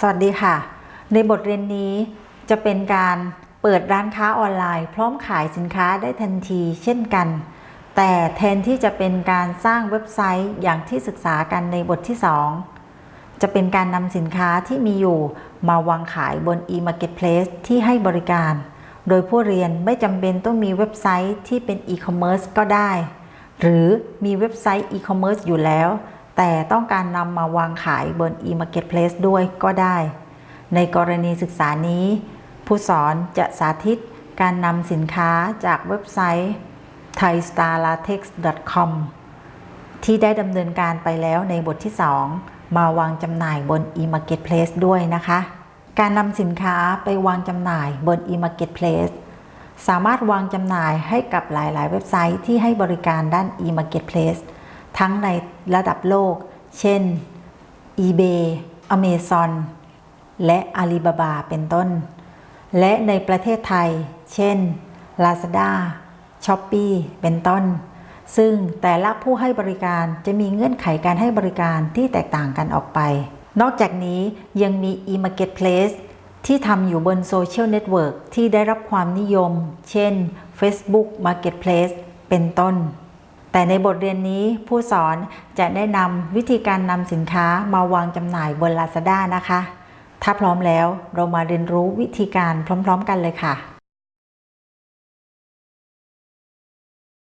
สวัสดีค่ะ ในบทเรียนนี้จะเป็นการเปิดร้านค้าออนไลน์ พร้อมขายสินค้าได้ทันทีเช่นกัน แต่แทนที่จะเป็นการสร้างเว็บไซต์อย่างที่ศึกษากันในบทที่ 2 จะเป็นการนำสินค้าที่มีอยู่มาวางขายบน e-marketplace ที่ให้บริการ โดยผู้เรียนไม่จำเป็นต้องมีเว็บไซต์ที่เป็น e-commerce ก็ได้ หรือมีเว็บไซต์ e-commerce อยู่แล้ว แต่ต้องการนำมาวางขายบน e-marketplace ด้วยก็ได้ ในกรณีศึกษานี้ ผู้สอนจะสาธิตการนำสินค้าจากเว็บไซต์ thaistarlatex.com ที่ได้ดำเนินการไปแล้วในบทที่ 2 มาวางจำหน่ายบน e-marketplace ด้วยนะคะ การนำสินค้าไปวางจำหน่ายบน e-marketplace สามารถวางจำหน่ายให้กับหลาย ๆ เว็บไซต์ที่ให้บริการด้าน e-marketplace ทั้งในระดับโลก เช่น eBay Amazon และ Alibaba เป็นต้น และในประเทศไทย เช่น Lazada Shopee เป็นต้น ซึ่งแต่ละผู้ให้บริการจะมีเงื่อนไขการให้บริการที่แตกต่างกันออกไป นอกจากนี้ยังมี e-marketplace ที่ทำอยู่บนโซเชียลเน็ตเวิร์กที่ได้รับความนิยม เช่น Facebook Marketplace เป็นต้น แต่ในบทเรียนนี้ผู้สอนจะได้นำวิธีการนำสินค้ามาวางจำหน่ายบน Lazada นะคะ ถ้าพร้อมแล้วเรามาเรียนรู้วิธีการพร้อม ๆ กันเลยค่ะ